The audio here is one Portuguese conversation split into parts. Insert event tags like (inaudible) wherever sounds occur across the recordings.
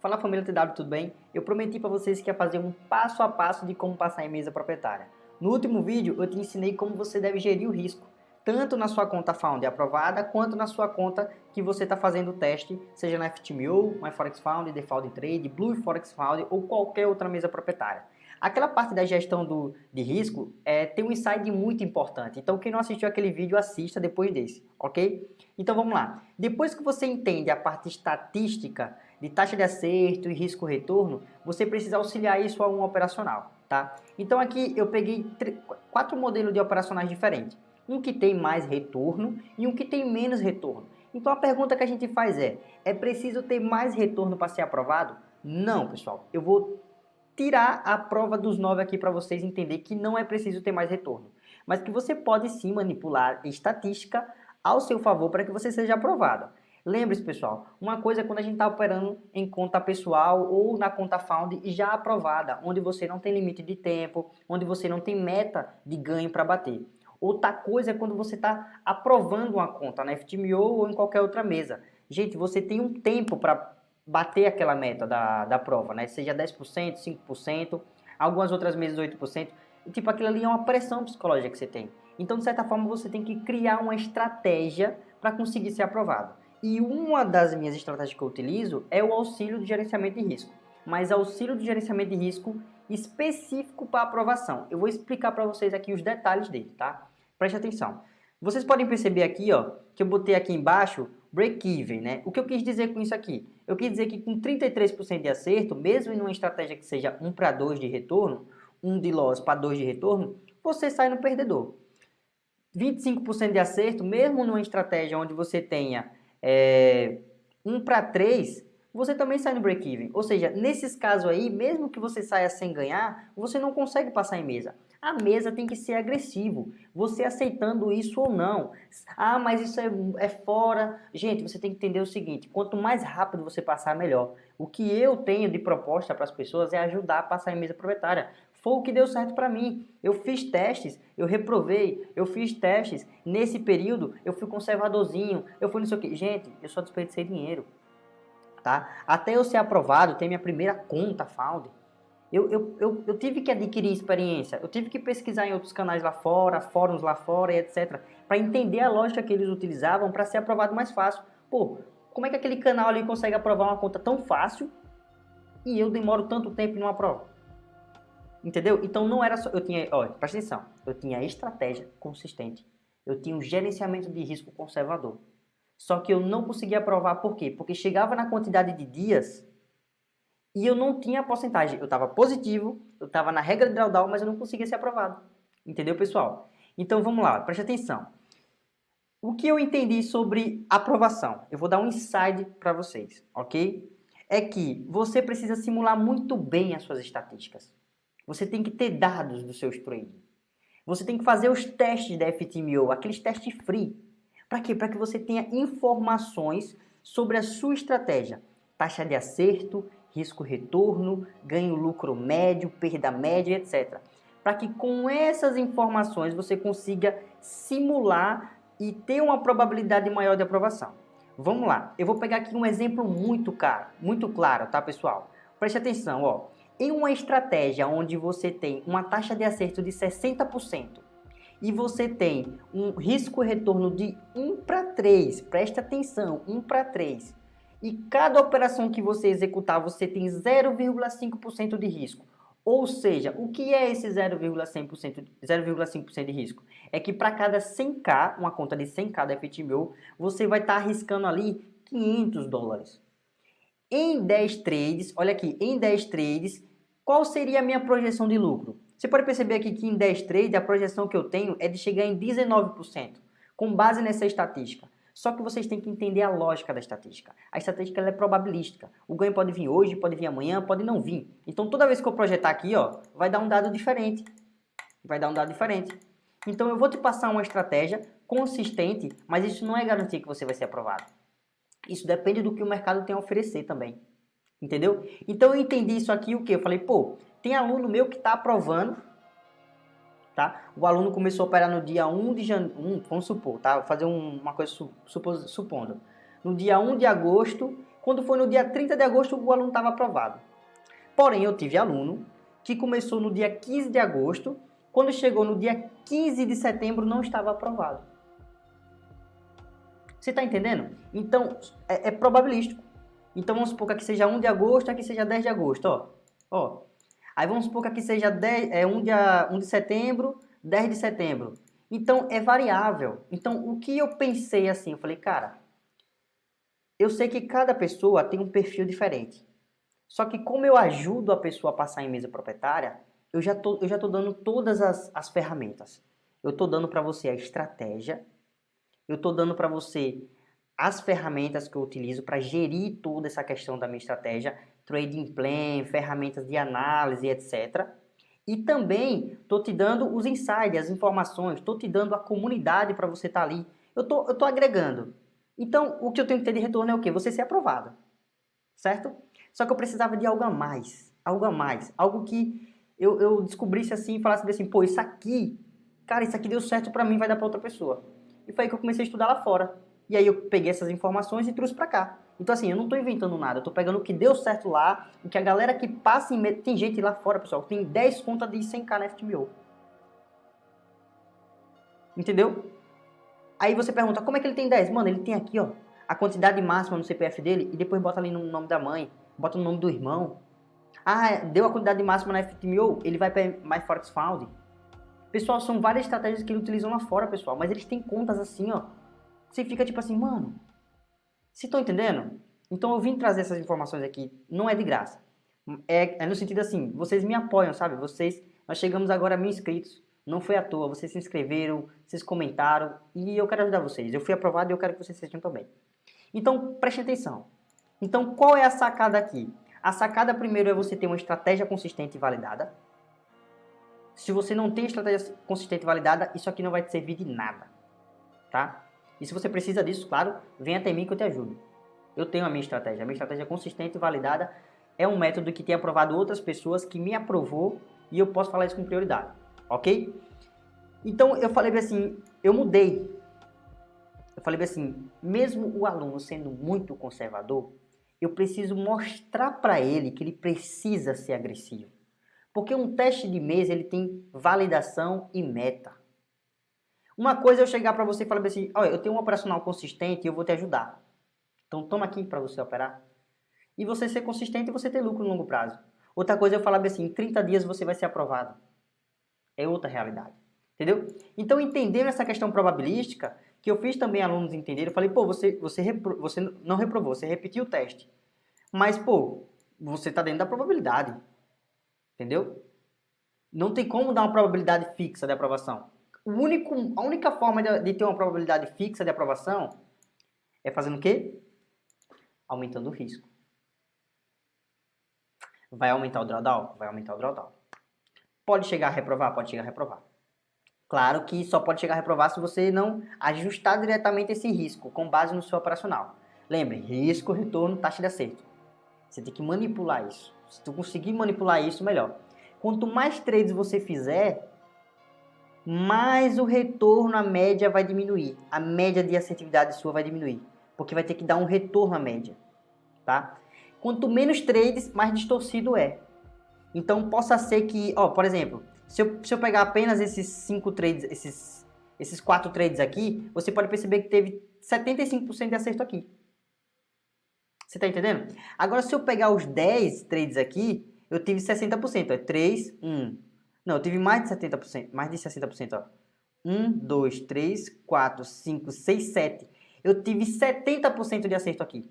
Fala família TW, tudo bem? Eu prometi para vocês que ia fazer um passo a passo de como passar em mesa proprietária. No último vídeo eu te ensinei como você deve gerir o risco, tanto na sua conta Found aprovada, quanto na sua conta que você está fazendo o teste, seja na FTMO, MyForexFound, Default Trade, Blue Forex Found ou qualquer outra mesa proprietária. Aquela parte da gestão do, de risco é, tem um insight muito importante. Então, quem não assistiu aquele vídeo, assista depois desse, ok? Então, vamos lá. Depois que você entende a parte estatística de taxa de acerto e risco-retorno, você precisa auxiliar isso a um operacional, tá? Então, aqui eu peguei quatro modelos de operacionais diferentes. Um que tem mais retorno e um que tem menos retorno. Então, a pergunta que a gente faz é, é preciso ter mais retorno para ser aprovado? Não, pessoal. Eu vou tirar a prova dos 9 aqui para vocês entender que não é preciso ter mais retorno, mas que você pode sim manipular estatística ao seu favor para que você seja aprovado. Lembre-se, pessoal, uma coisa é quando a gente está operando em conta pessoal ou na conta Found já aprovada, onde você não tem limite de tempo, onde você não tem meta de ganho para bater. Outra coisa é quando você está aprovando uma conta na FTMO ou em qualquer outra mesa. Gente, você tem um tempo para bater aquela meta da, da prova, né? Seja 10%, 5%, algumas outras mesas 8%. E, tipo, aquilo ali é uma pressão psicológica que você tem. Então, de certa forma, você tem que criar uma estratégia para conseguir ser aprovado. E uma das minhas estratégias que eu utilizo é o auxílio de gerenciamento de risco. Mas auxílio de gerenciamento de risco específico para aprovação. Eu vou explicar para vocês aqui os detalhes dele, tá? Preste atenção. Vocês podem perceber aqui, ó, que eu botei aqui embaixo break-even, né? O que eu quis dizer com isso aqui? Eu quis dizer que com 33% de acerto, mesmo em uma estratégia que seja 1 para 2 de retorno, 1 de loss para 2 de retorno, você sai no perdedor. 25% de acerto, mesmo numa estratégia onde você tenha é, 1 para 3, você também sai no break-even. Ou seja, nesses casos aí, mesmo que você saia sem ganhar, você não consegue passar em mesa. A mesa tem que ser agressivo, você aceitando isso ou não. Ah, mas isso é, é fora. Gente, você tem que entender o seguinte, quanto mais rápido você passar, melhor. O que eu tenho de proposta para as pessoas é ajudar a passar em mesa proprietária. Foi o que deu certo para mim. Eu fiz testes, eu reprovei, eu fiz testes. Nesse período, eu fui conservadorzinho, eu fui não sei o que. Gente, eu só desperdicei dinheiro. Tá? Até eu ser aprovado, ter minha primeira conta Found, eu, eu, eu, eu, tive que adquirir experiência, eu tive que pesquisar em outros canais lá fora, fóruns lá fora e etc. Para entender a lógica que eles utilizavam para ser aprovado mais fácil. Pô, como é que aquele canal ali consegue aprovar uma conta tão fácil e eu demoro tanto tempo e não aprovo? Entendeu? Então não era só... Eu tinha... Olha, presta atenção. Eu tinha estratégia consistente. Eu tinha um gerenciamento de risco conservador. Só que eu não conseguia aprovar por quê? Porque chegava na quantidade de dias e eu não tinha porcentagem. Eu estava positivo, eu estava na regra de drawdown, mas eu não conseguia ser aprovado. Entendeu, pessoal? Então vamos lá, preste atenção. O que eu entendi sobre aprovação? Eu vou dar um insight para vocês, ok? É que você precisa simular muito bem as suas estatísticas. Você tem que ter dados dos seus trading. Você tem que fazer os testes da FTMO, aqueles testes free. Para quê? Para que você tenha informações sobre a sua estratégia. Taxa de acerto, risco-retorno, ganho-lucro médio, perda média, etc. Para que com essas informações você consiga simular e ter uma probabilidade maior de aprovação. Vamos lá, eu vou pegar aqui um exemplo muito caro, muito claro, tá pessoal? Preste atenção, ó. Em uma estratégia onde você tem uma taxa de acerto de 60% e você tem um risco-retorno de 1 para 3, preste atenção, 1 para 3, e cada operação que você executar, você tem 0,5% de risco. Ou seja, o que é esse 0,5% de risco? É que para cada 100k, uma conta de 100k da FTMO, você vai estar tá arriscando ali 500 dólares. Em 10 trades, olha aqui, em 10 trades, qual seria a minha projeção de lucro? Você pode perceber aqui que em 10 trades a projeção que eu tenho é de chegar em 19%, com base nessa estatística. Só que vocês têm que entender a lógica da estatística. A estatística é probabilística. O ganho pode vir hoje, pode vir amanhã, pode não vir. Então toda vez que eu projetar aqui, ó, vai dar um dado diferente. Vai dar um dado diferente. Então eu vou te passar uma estratégia consistente, mas isso não é garantia que você vai ser aprovado. Isso depende do que o mercado tem a oferecer também. Entendeu? Então eu entendi isso aqui, o que? Eu falei, pô, tem aluno meu que está aprovando tá? O aluno começou a operar no dia 1 de janeiro, um, vamos supor, tá? Vou fazer um, uma coisa supondo. No dia 1 de agosto, Quando foi no dia 30 de agosto, o aluno estava aprovado. Porém, eu tive aluno que começou no dia 15 de agosto, quando chegou no dia 15 de setembro, não estava aprovado. Você está entendendo? Então, é, é, probabilístico. Então, vamos supor que aqui seja 1 de agosto, aqui seja 10 de agosto, ó. ó. Aí vamos supor que aqui seja 10, é, 1, de, 1 de setembro, 10 de setembro. Então, é variável. Então, o que eu pensei assim? Eu falei, cara, eu sei que cada pessoa tem um perfil diferente. Só que como eu ajudo a pessoa a passar em mesa proprietária, eu já tô, eu já tô dando todas as, as ferramentas. Eu tô dando para você a estratégia, eu estou dando para você as ferramentas que eu utilizo para gerir toda essa questão da minha estratégia, trading plan, ferramentas de análise, etc. E também estou te dando os insights, as informações, estou te dando a comunidade para você estar tá ali. Eu tô, estou agregando. Então, o que eu tenho que ter de retorno é o quê? Você ser aprovado. Certo? Só que eu precisava de algo a mais. Algo a mais. Algo que eu, eu descobrisse assim e falasse assim, pô, isso aqui, cara, isso aqui deu certo para mim, vai dar para outra pessoa. E foi aí que eu comecei a estudar lá fora. E aí eu peguei essas informações e trouxe para cá. Então assim, eu não estou inventando nada, eu estou pegando o que deu certo lá, o que a galera que passa em... Tem gente lá fora, pessoal, tem 10 contas de 100k na FTMO. Entendeu? Aí você pergunta, como é que ele tem 10? Mano, ele tem aqui, ó, a quantidade máxima no CPF dele e depois bota ali no nome da mãe, bota no nome do irmão. Ah, deu a quantidade máxima na FTMO, ele vai para MyForex Found. Pessoal, são várias estratégias que eles utilizam lá fora, pessoal. Mas eles têm contas assim, ó. Você fica tipo assim, mano. Vocês estão entendendo? Então eu vim trazer essas informações aqui. Não é de graça. É, é no sentido assim, vocês me apoiam, sabe? Vocês, nós chegamos agora a mil inscritos. Não foi à toa, vocês se inscreveram, vocês comentaram e eu quero ajudar vocês. Eu fui aprovado e eu quero que vocês sejam também. Então, preste atenção. Então, qual é a sacada aqui? A sacada primeiro é você ter uma estratégia consistente e validada. Se você não tem estratégia consistente e validada, isso aqui não vai te servir de nada, tá? E se você precisa disso, claro, vem até mim que eu te ajudo. Eu tenho a minha estratégia. A minha estratégia consistente e validada é um método que tem aprovado outras pessoas, que me aprovou e eu posso falar isso com prioridade, ok? Então eu falei assim, eu mudei. Eu falei assim, mesmo o aluno sendo muito conservador, eu preciso mostrar para ele que ele precisa ser agressivo. Porque um teste de mês ele tem validação e meta. Uma coisa é eu chegar para você e falar assim, olha, eu tenho um operacional consistente e eu vou te ajudar. Então toma aqui para você operar. E você ser consistente e você ter lucro no longo prazo. Outra coisa é eu falar assim, em 30 dias você vai ser aprovado. É outra realidade. Entendeu? Então entendendo essa questão probabilística, que eu fiz também alunos entenderem, eu falei, pô, você, você, repro, você não reprovou, você repetiu o teste. Mas, pô, você está dentro da probabilidade. Entendeu? Não tem como dar uma probabilidade fixa de aprovação. O único, a única forma de, de ter uma probabilidade fixa de aprovação é fazendo o quê? Aumentando o risco. Vai aumentar o drawdown? Vai aumentar o drawdown. Pode chegar a reprovar? Pode chegar a reprovar. Claro que só pode chegar a reprovar se você não ajustar diretamente esse risco com base no seu operacional. Lembre, risco, retorno, taxa de acerto. Você tem que manipular isso. Se tu conseguir manipular isso, melhor. Quanto mais trades você fizer, mais o retorno, a média vai diminuir. A média de assertividade sua vai diminuir. Porque vai ter que dar um retorno à média. Tá? Quanto menos trades, mais distorcido é. Então, possa ser que, ó, por exemplo, se eu, se eu pegar apenas esses cinco trades, esses, esses quatro trades aqui, você pode perceber que teve 75% de acerto aqui. Você está entendendo? Agora, se eu pegar os 10 trades aqui, eu tive 60%. É 3, 1. Não, eu tive mais de 70%. Mais de 60%. Ó. 1, 2, 3, 4, 5, 6, 7. Eu tive 70% de acerto aqui.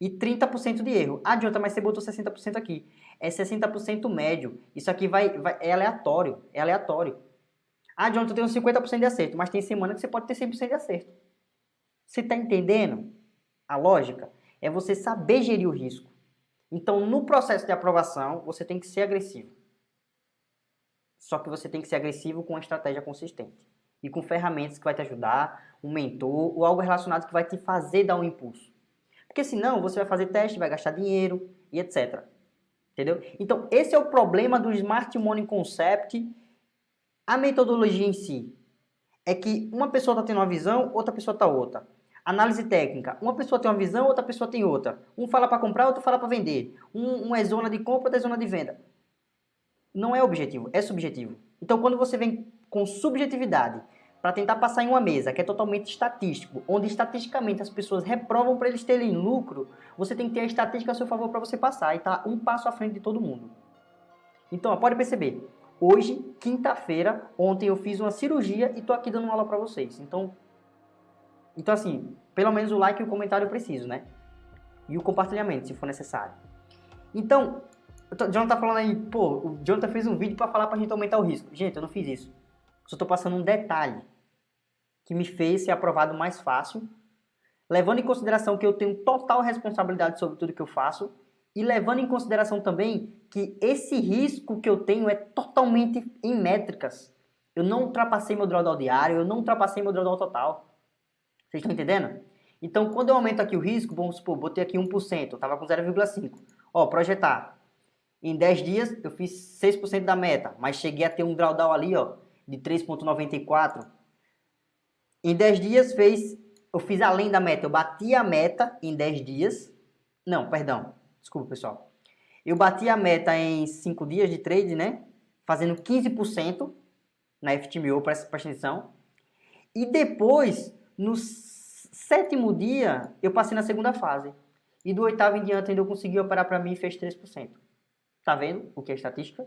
E 30% de erro. Adianta, mas você botou 60% aqui. É 60% médio. Isso aqui vai, vai, é aleatório. É aleatório. Adianta, eu tenho 50% de acerto. Mas tem semana que você pode ter 100% de acerto. Você está entendendo a lógica? É você saber gerir o risco. Então, no processo de aprovação, você tem que ser agressivo. Só que você tem que ser agressivo com uma estratégia consistente. E com ferramentas que vai te ajudar, um mentor ou algo relacionado que vai te fazer dar um impulso. Porque senão você vai fazer teste, vai gastar dinheiro e etc. Entendeu? Então, esse é o problema do Smart Money Concept. A metodologia em si é que uma pessoa está tendo uma visão, outra pessoa está outra. Análise técnica. Uma pessoa tem uma visão, outra pessoa tem outra. Um fala para comprar, outro fala para vender. Um, um é zona de compra, outro é zona de venda. Não é objetivo, é subjetivo. Então, quando você vem com subjetividade para tentar passar em uma mesa que é totalmente estatístico, onde estatisticamente as pessoas reprovam para eles terem lucro, você tem que ter a estatística a seu favor para você passar e tá um passo à frente de todo mundo. Então, ó, pode perceber, hoje, quinta-feira, ontem eu fiz uma cirurgia e tô aqui dando uma aula para vocês. Então, então assim, pelo menos o like e o comentário eu preciso, né? E o compartilhamento, se for necessário. Então, o Jonathan tá falando aí, pô, o Jonathan fez um vídeo para falar pra gente aumentar o risco. Gente, eu não fiz isso. Só tô passando um detalhe que me fez ser aprovado mais fácil, levando em consideração que eu tenho total responsabilidade sobre tudo que eu faço e levando em consideração também que esse risco que eu tenho é totalmente em métricas. Eu não ultrapassei meu drawdown diário, eu não ultrapassei meu drawdown total. Vocês estão entendendo? Então, quando eu aumento aqui o risco, vamos supor, botei aqui 1%, eu estava com 0,5%. Ó, projetar. Em 10 dias, eu fiz 6% da meta, mas cheguei a ter um drawdown ali, ó, de 3,94%. Em 10 dias fez, eu fiz além da meta, eu bati a meta em 10 dias. Não, perdão, desculpa pessoal. Eu bati a meta em 5 dias de trade, né? Fazendo 15% na FTMO, presta atenção. E depois, no sétimo dia, eu passei na segunda fase. E do oitavo em diante ainda eu consegui operar para mim e fez 3%. Tá vendo o que é estatística?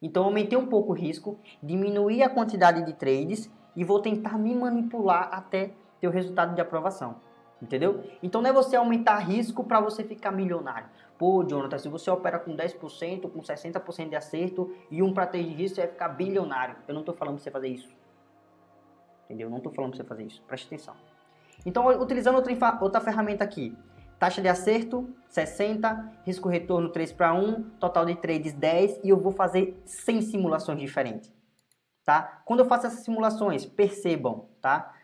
Então aumentei um pouco o risco, diminuí a quantidade de trades e vou tentar me manipular até ter o resultado de aprovação. Entendeu? Então não é você aumentar risco para você ficar milionário. Pô, Jonathan, se você opera com 10%, com 60% de acerto e um para 3 de risco, você vai ficar bilionário. Eu não estou falando para você fazer isso. Entendeu? Não estou falando para você fazer isso. Preste atenção. Então, utilizando outra, outra ferramenta aqui. Taxa de acerto, 60. Risco retorno, 3 para 1. Total de trades, 10. E eu vou fazer 100 simulações diferentes tá? Quando eu faço essas simulações, percebam, tá?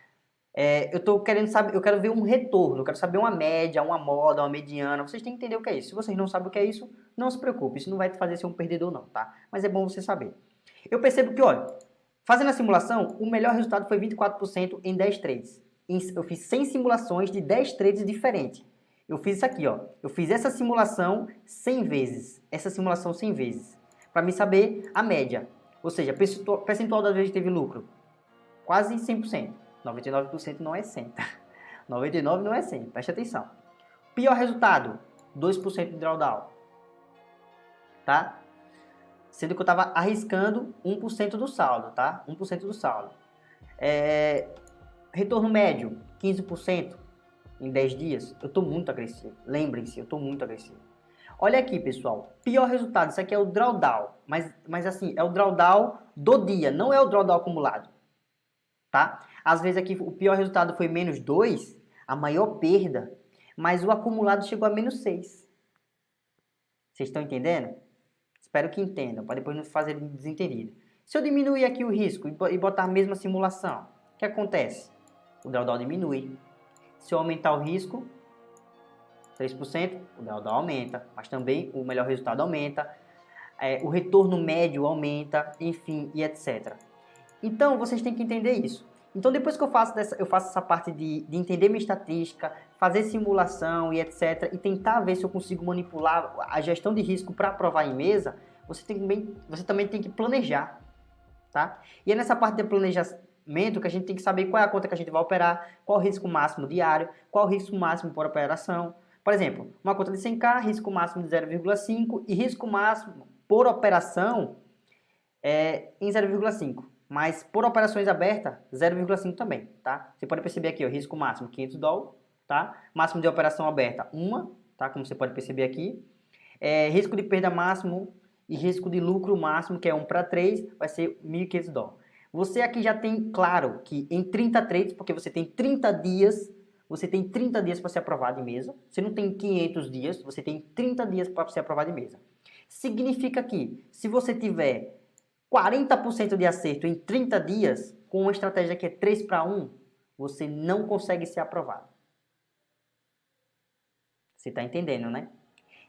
É, eu tô querendo saber, eu quero ver um retorno, eu quero saber uma média, uma moda, uma mediana. Vocês têm que entender o que é isso. Se vocês não sabem o que é isso, não se preocupe, isso não vai te fazer ser um perdedor não, tá? Mas é bom você saber. Eu percebo que, olha, fazendo a simulação, o melhor resultado foi 24% em 10 trades. Eu fiz 100 simulações de 10 trades diferentes. Eu fiz isso aqui, ó. Eu fiz essa simulação 100 vezes. Essa simulação 100 vezes. Para me saber a média. Ou seja, percentual das vezes teve lucro, quase 100%. 99% não é 100. 99% (laughs) não é 100, preste atenção. Pior resultado, 2% de drawdown. Tá? Sendo que eu estava arriscando 1% do saldo, tá? 1% do saldo. É... Retorno médio, 15% em 10 dias. Eu estou muito agressivo. Lembrem-se, eu estou muito agressivo. Olha aqui, pessoal. Pior resultado, isso aqui é o drawdown. Mas, mas assim, é o drawdown do dia, não é o drawdown acumulado. Tá? Às vezes aqui o pior resultado foi menos 2, a maior perda, mas o acumulado chegou a menos 6. Vocês estão entendendo? Espero que entendam, para depois não fazer desentendido. Se eu diminuir aqui o risco e botar a mesma simulação, o que acontece? O drawdown diminui. Se eu aumentar o risco, 3%, o drawdown aumenta, mas também o melhor resultado aumenta, é, o retorno médio aumenta, enfim, e etc. Então, vocês têm que entender isso. Então, depois que eu faço, dessa, eu faço essa parte de, de entender minha estatística, fazer simulação e etc, e tentar ver se eu consigo manipular a gestão de risco para aprovar em mesa, você, tem você também tem que planejar, tá? E é nessa parte de planejamento que a gente tem que saber qual é a conta que a gente vai operar, qual o risco máximo diário, qual o risco máximo por operação, por exemplo, uma conta de 100k, risco máximo de 0,5 e risco máximo por operação é em 0,5. Mas por operações abertas, 0,5 também, tá? Você pode perceber aqui, o risco máximo 500 dólares, tá? Máximo de operação aberta, 1, tá? Como você pode perceber aqui. É, risco de perda máximo e risco de lucro máximo, que é 1 para 3, vai ser 1.500 dólares. Você aqui já tem claro que em 30 trades, porque você tem 30 dias você tem 30 dias para ser aprovado em mesa. Você não tem 500 dias, você tem 30 dias para ser aprovado em mesa. Significa que, se você tiver 40% de acerto em 30 dias, com uma estratégia que é 3 para 1, você não consegue ser aprovado. Você está entendendo, né?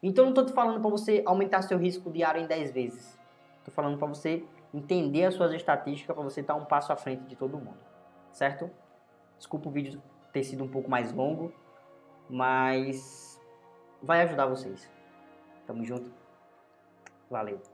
Então, não estou te falando para você aumentar seu risco diário em 10 vezes. Estou falando para você entender as suas estatísticas, para você estar um passo à frente de todo mundo. Certo? Desculpa o vídeo ter sido um pouco mais longo, mas vai ajudar vocês. Tamo junto. Valeu.